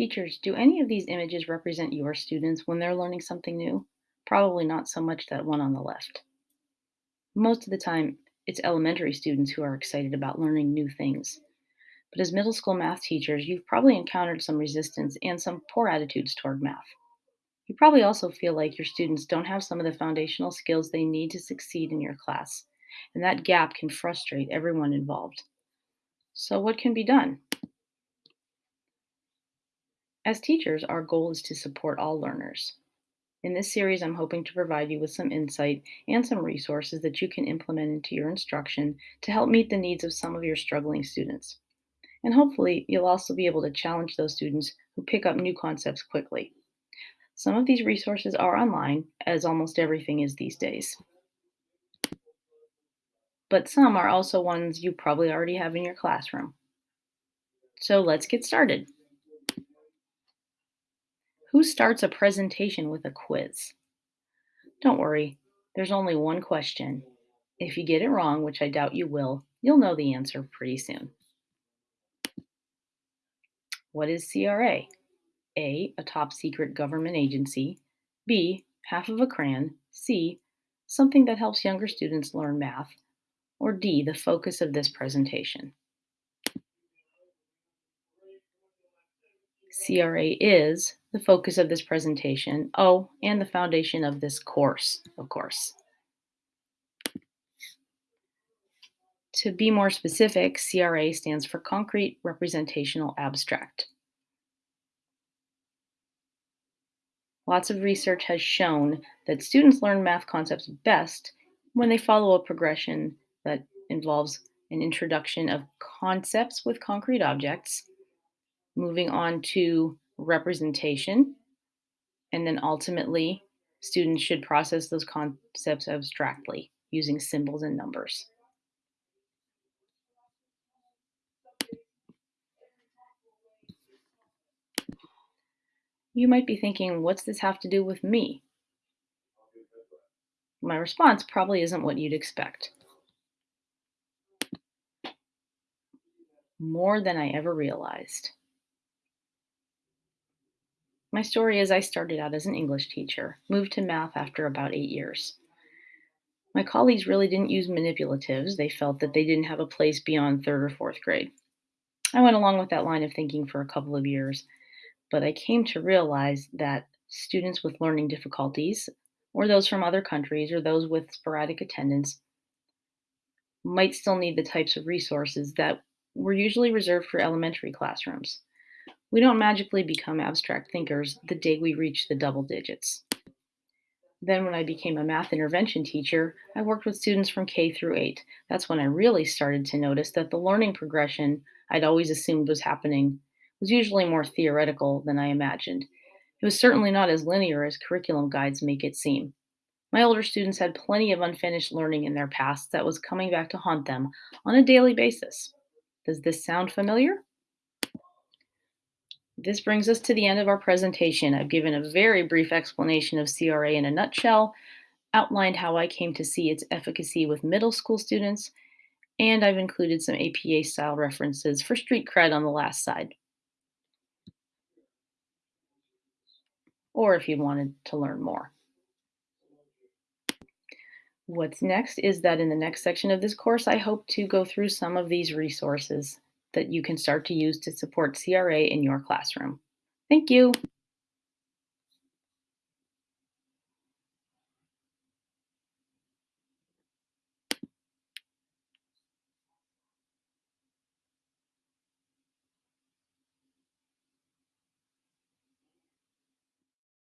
Teachers, do any of these images represent your students when they're learning something new? Probably not so much that one on the left. Most of the time, it's elementary students who are excited about learning new things. But as middle school math teachers, you've probably encountered some resistance and some poor attitudes toward math. You probably also feel like your students don't have some of the foundational skills they need to succeed in your class, and that gap can frustrate everyone involved. So, what can be done? As teachers, our goal is to support all learners. In this series, I'm hoping to provide you with some insight and some resources that you can implement into your instruction to help meet the needs of some of your struggling students. And hopefully, you'll also be able to challenge those students who pick up new concepts quickly. Some of these resources are online, as almost everything is these days. But some are also ones you probably already have in your classroom. So let's get started. Who starts a presentation with a quiz? Don't worry, there's only one question. If you get it wrong, which I doubt you will, you'll know the answer pretty soon. What is CRA? A. A top secret government agency. B. Half of a crayon. C. Something that helps younger students learn math. Or D. The focus of this presentation. CRA is the focus of this presentation. Oh, and the foundation of this course, of course. To be more specific, CRA stands for Concrete Representational Abstract. Lots of research has shown that students learn math concepts best when they follow a progression that involves an introduction of concepts with concrete objects, moving on to representation, and then ultimately, students should process those concepts abstractly using symbols and numbers. You might be thinking, what's this have to do with me? My response probably isn't what you'd expect. More than I ever realized. My story is I started out as an English teacher, moved to math after about eight years. My colleagues really didn't use manipulatives. They felt that they didn't have a place beyond third or fourth grade. I went along with that line of thinking for a couple of years but I came to realize that students with learning difficulties, or those from other countries, or those with sporadic attendance, might still need the types of resources that were usually reserved for elementary classrooms. We don't magically become abstract thinkers the day we reach the double digits. Then, when I became a math intervention teacher, I worked with students from K through 8. That's when I really started to notice that the learning progression I'd always assumed was happening was usually more theoretical than I imagined. It was certainly not as linear as curriculum guides make it seem. My older students had plenty of unfinished learning in their past that was coming back to haunt them on a daily basis. Does this sound familiar? This brings us to the end of our presentation. I've given a very brief explanation of CRA in a nutshell, outlined how I came to see its efficacy with middle school students, and I've included some APA style references for street cred on the last side. or if you wanted to learn more. What's next is that in the next section of this course, I hope to go through some of these resources that you can start to use to support CRA in your classroom. Thank you.